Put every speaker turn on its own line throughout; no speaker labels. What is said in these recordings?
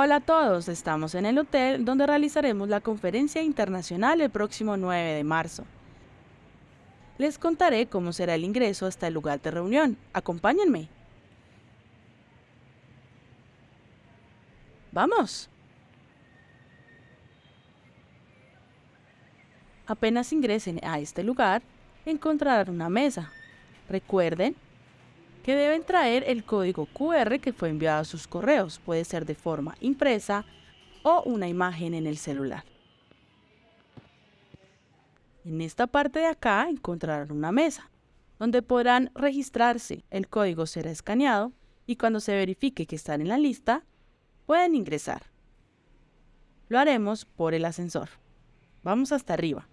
Hola a todos, estamos en el hotel donde realizaremos la conferencia internacional el próximo 9 de marzo. Les contaré cómo será el ingreso hasta el lugar de reunión. Acompáñenme. ¡Vamos! Apenas ingresen a este lugar, encontrarán una mesa. Recuerden que deben traer el código QR que fue enviado a sus correos. Puede ser de forma impresa o una imagen en el celular. En esta parte de acá encontrarán una mesa, donde podrán registrarse. El código será escaneado y cuando se verifique que están en la lista, pueden ingresar. Lo haremos por el ascensor. Vamos hasta arriba.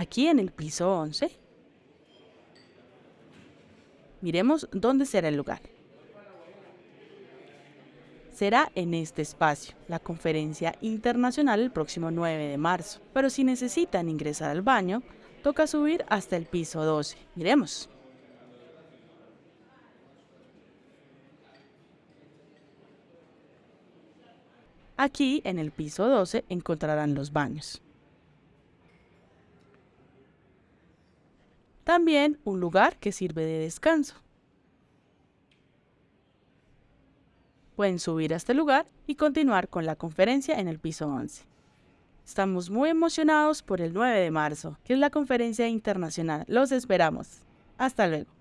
Aquí en el piso 11. Miremos dónde será el lugar. Será en este espacio, la conferencia internacional el próximo 9 de marzo. Pero si necesitan ingresar al baño, toca subir hasta el piso 12. Miremos. Aquí, en el piso 12, encontrarán los baños. También un lugar que sirve de descanso. Pueden subir a este lugar y continuar con la conferencia en el piso 11. Estamos muy emocionados por el 9 de marzo, que es la conferencia internacional. Los esperamos. Hasta luego.